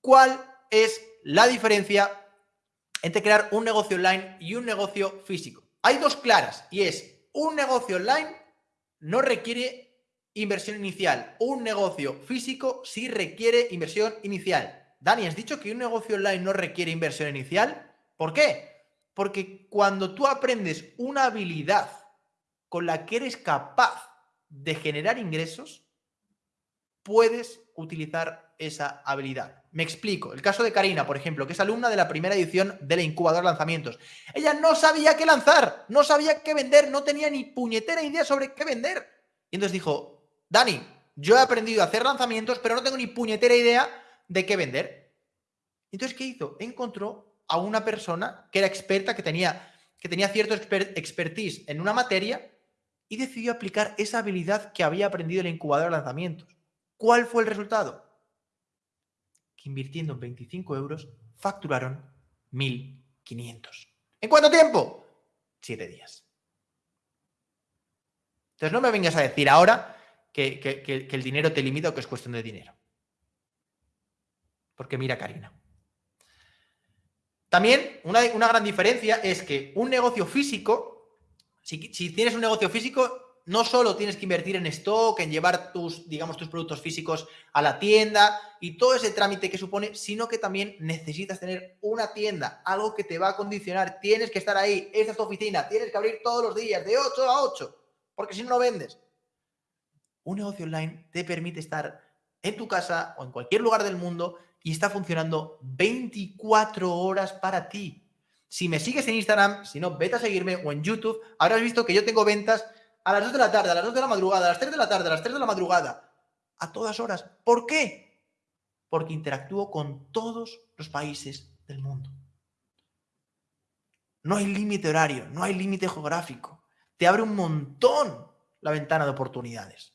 ¿Cuál es la diferencia entre crear un negocio online y un negocio físico? Hay dos claras y es un negocio online no requiere inversión inicial. Un negocio físico sí requiere inversión inicial. Dani, ¿has dicho que un negocio online no requiere inversión inicial? ¿Por qué? Porque cuando tú aprendes una habilidad con la que eres capaz de generar ingresos, puedes utilizar esa habilidad. Me explico. El caso de Karina, por ejemplo, que es alumna de la primera edición de la incubadora lanzamientos. Ella no sabía qué lanzar, no sabía qué vender, no tenía ni puñetera idea sobre qué vender. Y entonces dijo, Dani, yo he aprendido a hacer lanzamientos, pero no tengo ni puñetera idea de qué vender. Entonces, ¿qué hizo? Encontró a una persona que era experta, que tenía, que tenía cierto expertise en una materia y decidió aplicar esa habilidad que había aprendido en la incubadora de lanzamientos. ¿Cuál fue el resultado? Que invirtiendo 25 euros facturaron 1.500. ¿En cuánto tiempo? Siete días. Entonces no me vengas a decir ahora que, el dinero te limita o que es cuestión de dinero. Porque mira Karina. También una, una gran diferencia es que un negocio físico si, tienes un negocio físico, no solo tienes que invertir en stock, en llevar tus, digamos, tus productos físicos a la tienda y todo ese trámite que supone, sino que también necesitas tener una tienda, algo que te va a condicionar. Tienes que estar ahí, esta es tu oficina, tienes que abrir todos los días, de 8 a 8, porque si no, no vendes. Un negocio online te permite estar en tu casa o en cualquier lugar del mundo y está funcionando 24 horas para ti. Si me sigues en Instagram, si no, vete a seguirme o en YouTube, habrás visto que yo tengo ventas a las 2 de la tarde, a las 2 de la madrugada, a las 3 de la tarde, a las 3 de la madrugada, a todas horas. ¿Por qué? Porque interactúo con todos los países del mundo. No hay límite horario, no hay límite geográfico. Te abre un montón la ventana de oportunidades.